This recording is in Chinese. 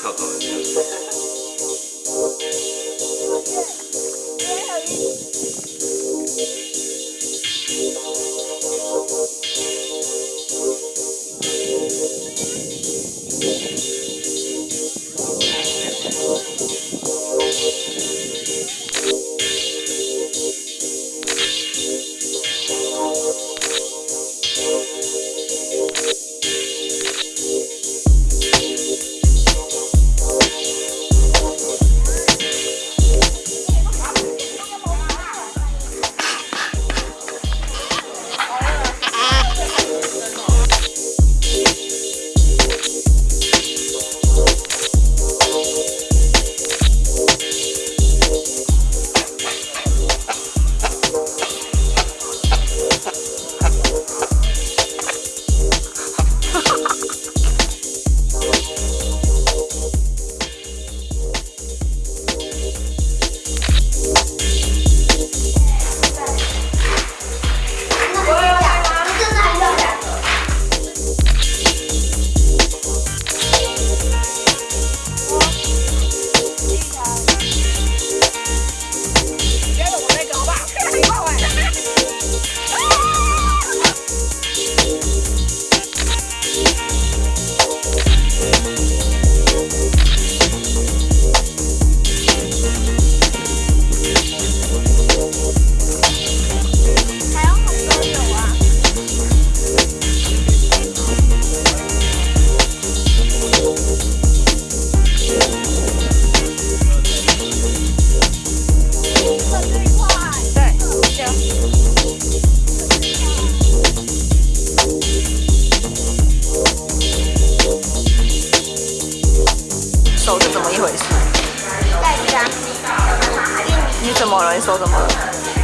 跳高的那收的吗？